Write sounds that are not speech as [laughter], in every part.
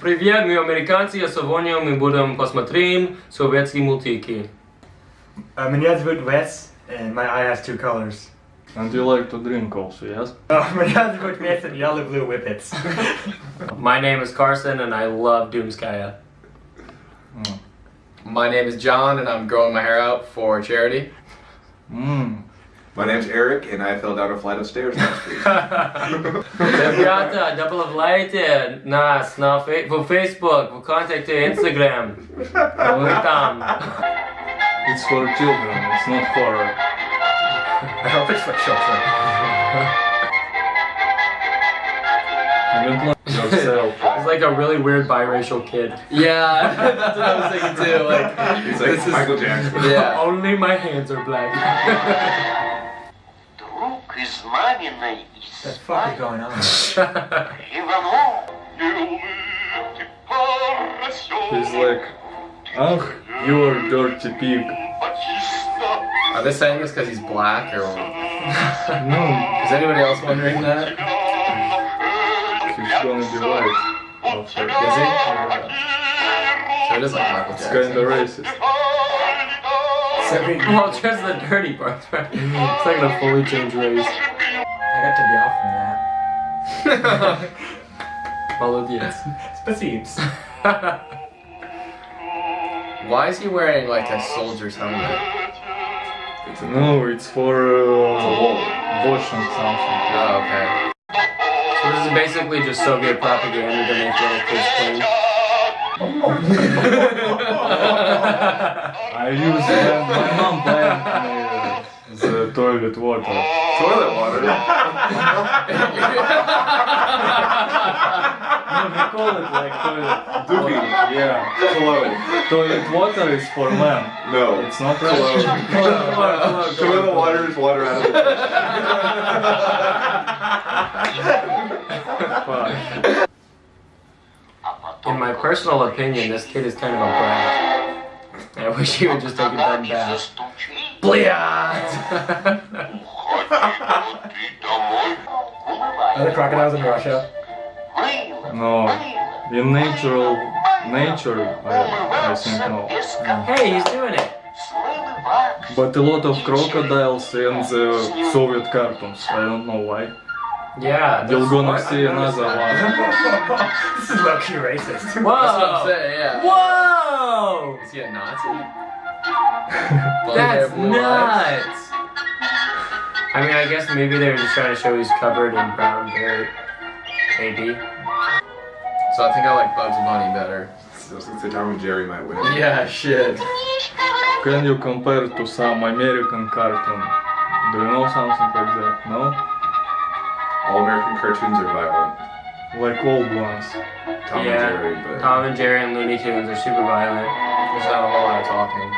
Привет, мы американцы, я сегодня мы будем посмотреть советские мультики. Uh, меня зовут Wes, and my eye has two colors. And you like to drink also, yes? [laughs] Uh, меня зовут Wes, and я люблю whippets. [laughs] My name is Carson and I love Doomskaya. My name is John, and I'm growing my hair out for charity. Mmm. My name's Eric, and I fell down a flight of stairs last week. Ребята, добавляйте нас на фей- в Facebook, в контакте Instagram. Мы там. It's for children, it's not for... I hope it's for children. You don't like yourself. It's like a really weird biracial kid. Yeah, [laughs] that's what I was thinking too. Like, It's like this is Michael Jackson. yeah. Only my hands are black. [laughs] Друг из маминой What the fuck is going on? [laughs] Иванов. He's like, Ах, you're dirty pig. Are they saying this because he's black, or [laughs] No, is anybody else wondering that? he's gonna be white. After. Is he? So it is like Michael It's Jackson. kinda racist. So we- well, just the dirty parts, right? [laughs] It's like a fully changed race. I got to be off from that. [laughs] Молодец. Spasiibs. [laughs] Why is he wearing like a soldier's helmet? No, it's for uh, washing something. Oh, okay. So this is basically just Soviet propaganda to make little kids clean. I use my mom buying me the toilet water. Toilet water. [laughs] No, we call it like toilet. Doobie. Yeah. Cologne. Toilet water is for men. No. It's not Cologne. right. [laughs] Toilet water is water out of the [laughs] Fuck. In my personal opinion, this kid is kind of a brat. I wish he would just take a dumb bath. Bliat! Are the crocodiles in Russia? No. In natural nature, I, I think no. hey, he's doing it. But a lot of crocodiles in the uh, Soviet cartoons. I don't know why. Yeah. You'll go gonna see another one. [laughs] this is low-key racist. Whoa! That's what I'm saying. Yeah. Whoa! Is he a Nazi? [laughs] That's hair, eyes? nuts! I mean, I guess maybe they were just trying to show he's covered in brown dirt. Maybe. So I think I like Bugs Bunny better. I was gonna say Tom and Jerry might win. Yeah, shit. Can you compare to some American cartoon? Do you know something like that? No? All American cartoons are violent. Like old ones. Tom Yeah. and Jerry, but Tom and Jerry and Looney Tunes are super violent. There's not a whole lot of talking.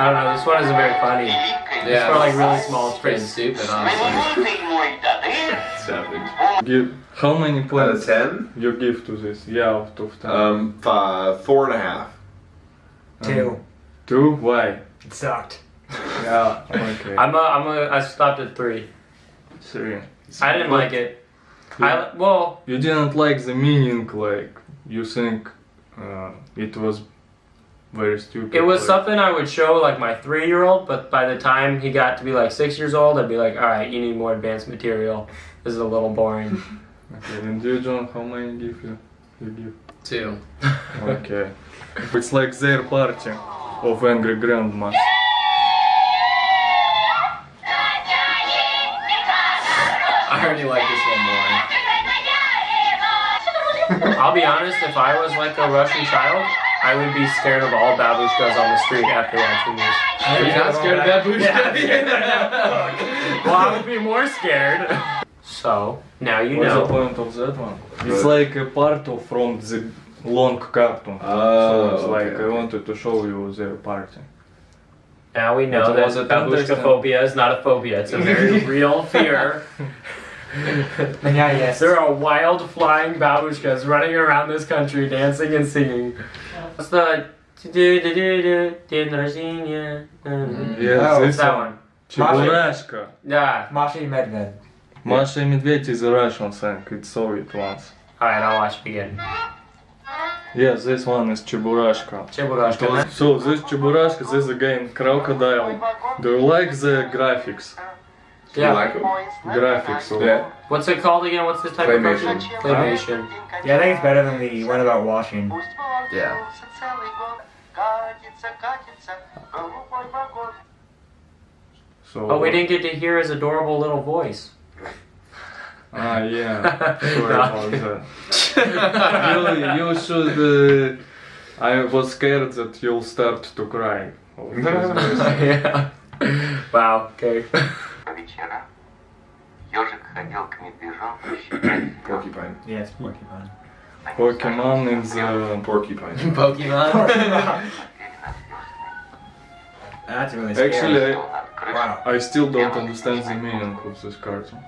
I don't know, this one isn't very funny. Yeah. it's for, like, really small It's pretty kids. stupid, honestly. savage. [laughs] Give how many Out of points ten, you give to this? Yeah, out of ten. um, five, four and a half. Two. Two? Why? It sucked. [laughs] Yeah. Okay. I'm a, I'm a, I stopped at three. Three. I didn't like it. I, well, You didn't like the meaning, like you think uh, it was very stupid. it was like, something I would show like my three year old, but by the time he got to be like six years old, I'd be like, alright, you need more advanced material. This is a little boring. [laughs] Okay, and you, John, how many give you? You give. Two. Okay. it's like their party of angry grandmas. I already like this one more. [laughs] I'll be honest, if I was like a Russian child, I would be scared of all babushkas on the street after watching this. Are you not scared of babushka? [laughs] Well, I would be more scared. So, now you What's the point of that one? It's like a part of from the long cartoon. Oh, so it's like okay, I wanted to show you the party. Now we know that was it babushka phobia is not a phobia, it's a very [laughs] real fear. Меня есть. There are wild flying babushkas running around this country dancing and singing. What's the День рождения. Yes, Oh, this That one. one. Чебурашка. Yeah. Masha и Medved. Masha and Medvedь is a Russian song, it's Soviet ones. Alright, I'll watch it again. Yeah, this one is Cheburashka. Cheburashka. So this Cheburashka, this is again Crocodile. Do you like the graphics? Do you Yeah. like 'em? Graphics of Yeah. What's it called again? What's this type Claymation. of cartoon? Claymation. Yeah, I think it's better than the one about washing. Yeah. So Oh, we didn't get to hear his adorable little voice. Ah, yeah. [laughs] Sorry about that. [laughs] you, you should. Uh, I was scared that you'll start to cry. [laughs] of this voice. yeah. Wow, okay Вечера. Ежик ходил к медвежонку щипать [coughs] Porcupine. Yeah, it's porcupine. Pokemon is uh, Porcupine. [laughs] Pokemon. That's really scary. actually I, над крышей. Wow. I still don't understand the meaning of this cartoon.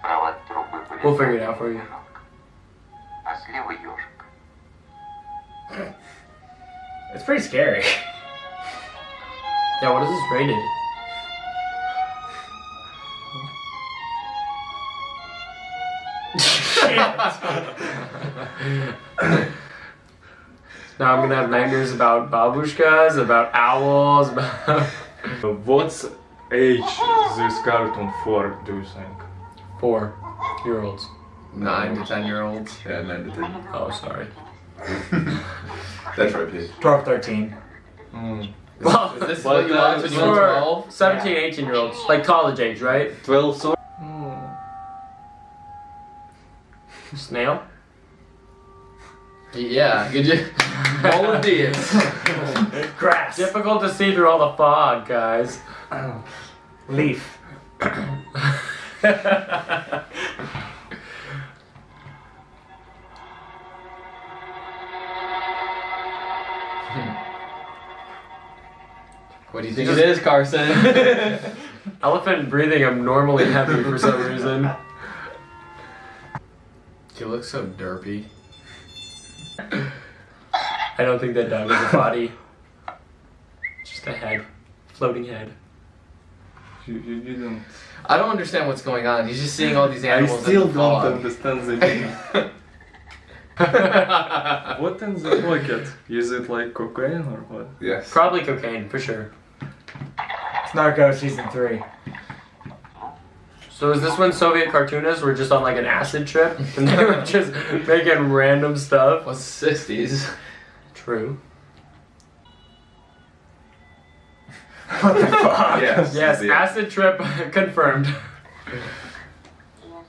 Справа от трубы были We'll figure it out for you. медвежонок, А слева ежик. It's pretty scary. [laughs] Yeah, what is this rated? Now I'm gonna have nightmares about babushkas, about owls, about What's age this cartoon for? Do you think? four year olds. Nine to ten year olds. Yeah, 9 to 10. Oh, sorry. [laughs] That's right, Pete. 12, 13. Mm. Well, Is this But, what you watch when it's you were for 12? 17, 18 year olds, like college age, right? 12 so Snail? Yeah, could you? Molodius. Grass. Difficult to see through all the fog, guys. Leaf. What do you think it is, Carson? [laughs] Elephant breathing abnormally heavy for some reason. You look so derpy. I don't think that dog is a body. Just a head. Floating head. you, you didn't. I don't understand what's going on. He's just seeing all these I animals. still in the don't fog. understand the [laughs] meaning. what in the pocket? Is it like cocaine or what? Yes. Probably cocaine, for sure. It's Narcos season 3. So is this when Soviet cartoonists were just on like an acid trip? [laughs] And they were just making random stuff? What's sixties? True. What the fuck? [laughs] Yes. Yes, the- acid trip [laughs] confirmed.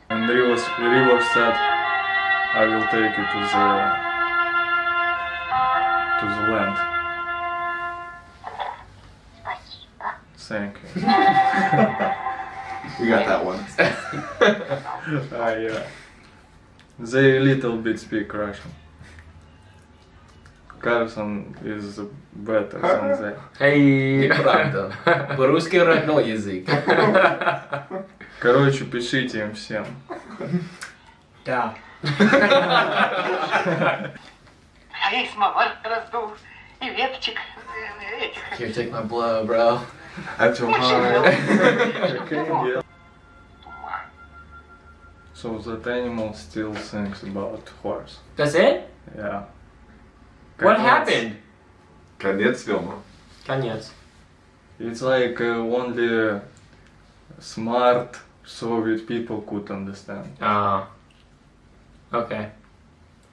And River, River said, I will take you to the to the land. Thank you. We got that one. Ah, yeah. They little bit speak Russian. Carson is better than they. Hey. Неправда. По-русски родной язык. Короче, пишите им всем. Да. А я и самовар раздул, и веточек э, этих. Here, take my blow, bro. I'm so Очень So that animal still thinks about horse. That's it? Yeah. What Конец. happened? Конец фильма. Конец. It's like uh, only smart Soviet people could understand. Ah. okay.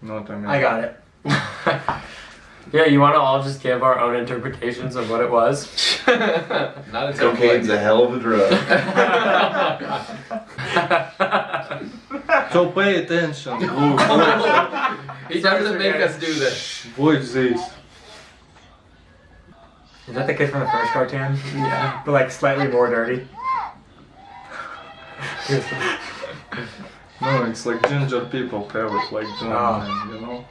Not I mean. I got it. [laughs] yeah, you want to all just give our own interpretations of what it was? Not a Cocaine's a hell of a drug. [laughs] [laughs] So pay attention. [laughs] Look, watch, He doesn't make us do this. watch this. Is that the kid from the first cartoon? yeah. But like slightly more dirty. [laughs] [laughs] No, it's like ginger people have it like John, Oh. you know.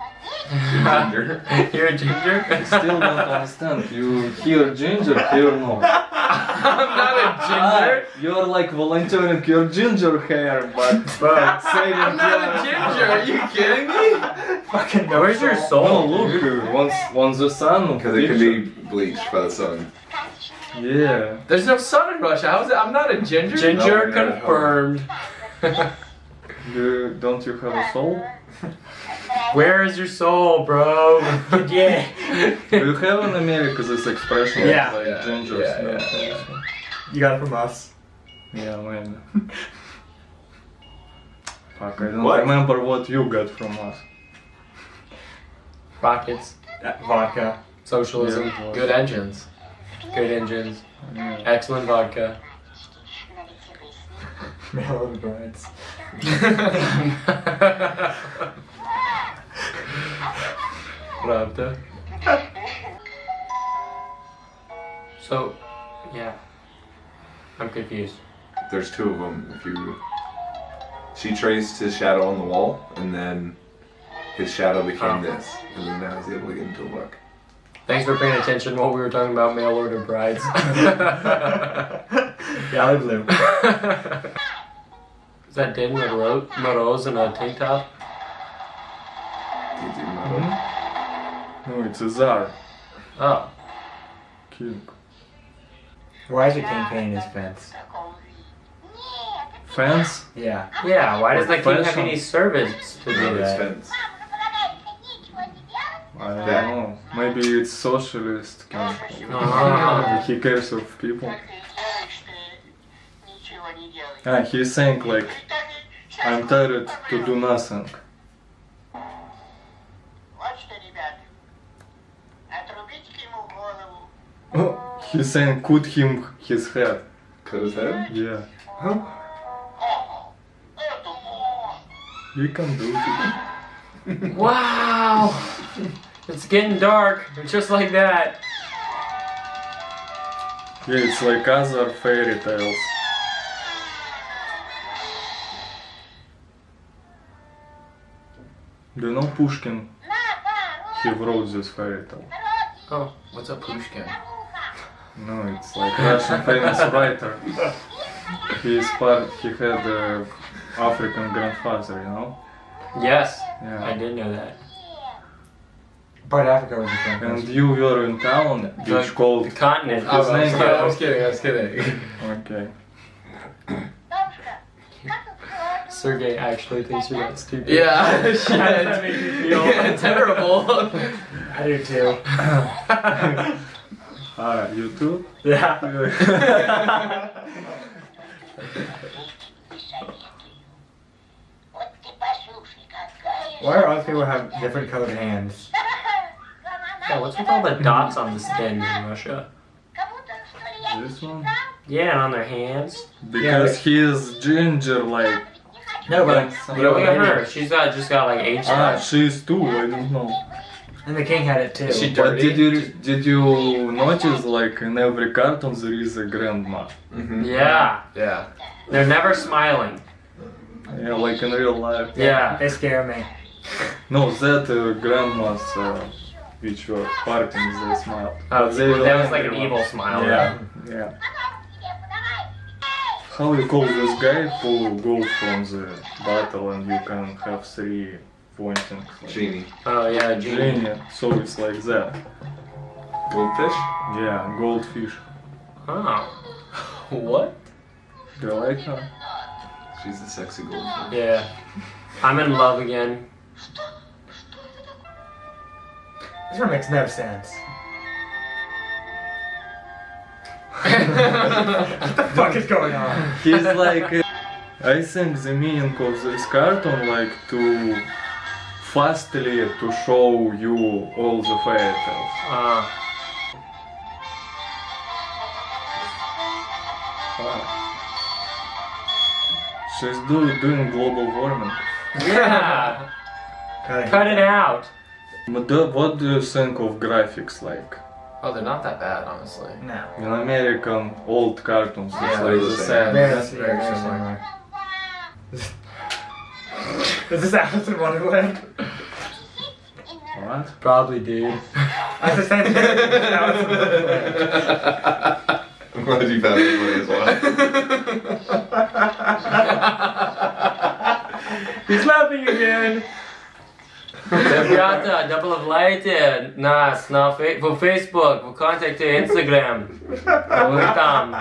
Ginger. [laughs] You're a ginger? Still don't understand. You hear ginger, hear no. [laughs] I'm not a ginger. Ah, you're like volunteering your ginger hair, but but saying I'm not a ginger. Are you kidding me? Fucking no Where's your soul. No, look, dude? uh, once once the sun. Because it can be bleached by the sun. Yeah. There's no sun in Russia. How's it? I'm not a ginger. Ginger No, no, no. confirmed. [laughs] Do, don't you have a soul? [laughs] Where is your soul, bro? [laughs] yeah. Do you have in America this expression Yeah. like Yeah, ginger yeah, snap? yeah, You got it from us. Yeah, man. Fuck, I don't What? remember what you got from us. Rockets, Uh, vodka. socialism, Yeah. good engines, good engines, Yeah. excellent vodka. [laughs] Mail of the brides. [laughs] Правда. So, yeah. I'm confused. There's two of them. If you, she traced his shadow on the wall, and then his shadow became Oh. this, and then now he's able to get into a book. Thanks for paying attention while we were talking about mail order brides. [laughs] [laughs] Yeah, blue. Is that Din Moro- Moroz in a tank top? He's even not No, it's a czar. Oh. Cute. Why is your king painting his fence? Fence? Yeah. Yeah, why does the king have any servants to do No, it's that? fence. I don't know. Maybe it's socialist king. Ah. [laughs] He cares of people. Ah, he's saying like, I'm tired to do nothing. Oh, he's saying cut him his head. Cut head? Yeah. Huh? You can do it. [laughs] wow! It's getting dark, just like that. Yeah, it's like other fairy tales. Do you know Pushkin? He wrote this fairy tale. Oh, what's up, Pushkin? No, it's like Russian famous writer. He is part. He had a African grandfather, you know. Yes, I Yeah. did know that. Part Africa was a And you were in town, which The- called. The continent. I was, I was name- I was kidding, I was kidding. Okay. Sergey actually thinks you're too stupid. Yeah, shit. [laughs] that made me feel [laughs] [laughs] terrible. I do too. Ah, uh, you too? Yeah. Why are all people have different colored hands? Yeah, what's with all the dots on the skin in Russia? This one? Yeah, on their hands. Because yeah, he is ginger like no, but You know, look at her. She's got just got like age Ah, she's too. I don't know. and the king had it too. She But dirty? did you did you notice like in every cartoon there is a grandma? Mm-hmm. Yeah, Yeah. they're never smiling. Yeah, like in real life. Yeah. They scare me. [laughs] No, that uh, grandmas uh, which were partying, they smiled. Oh, But they were that was like an angry evil ones. smile. Yeah, yeah. How you call this guy who goes from the battle and you can have three pointing? like- Genie. Oh yeah, Genie. Genie. So it's like that. Goldfish? Yeah, goldfish. Oh. [laughs] What? Do you like her? She's a sexy goldfish. Yeah. I'm in love again. This one makes no sense. What the fuck is going on? He's like, uh, I think the meaning of this cartoon like to fastly to show you all the fairy tales. Uh, Ah. She's do, doing global warming. yeah. [laughs] Cut it out. What do you think of graphics like? Oh, they're not that bad, honestly. No. In American old cartoons, it's Yeah, like the the same. same. Very, that's very, very very similar. similar. [laughs] Is this Alice in Wonderland? What? Probably, dude. That's the same thing. Alice in [laughs] Wonderland. I'm glad you found it funny as well. [laughs] He's laughing again. Ребята, добавляйте нас на фей- в Facebook, в контакте Instagram. Мы там.